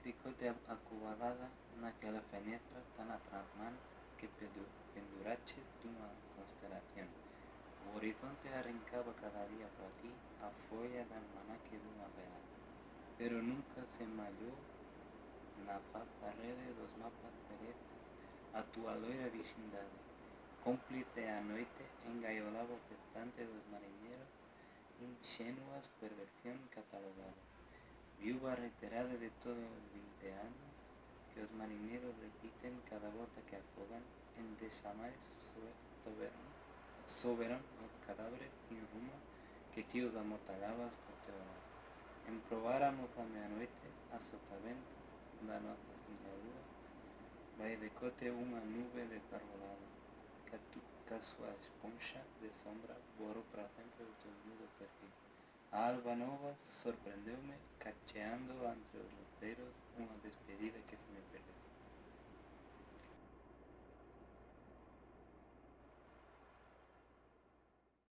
dicote acobadada naquela fenestra tan atrás que penduraches una constelación. O horizonte arrancaba cada día para ti a folha de almanaque una real, pero nunca se malló na faz rede dos mapas celestes a tua loira vecindade. Cómplice a noite engaiolaba expectante dos marinheiros ingenuas perversión catalogada. Viuva reiterada de todos los 20 años que los marineros repiten cada bota que afogan en desamar soberano, soberano los cadáveres sin rumbo que tíos amortaladas corteolas. Emprobáramos a medianoche a sotavento da nossa señalura, vai de cote una nube desarbolada, que a, esponja de sombra borró para sempre o teu nudo perfil. A Alba Nova sorprendióme cacheando entre los dedos una despedida que se me perdió.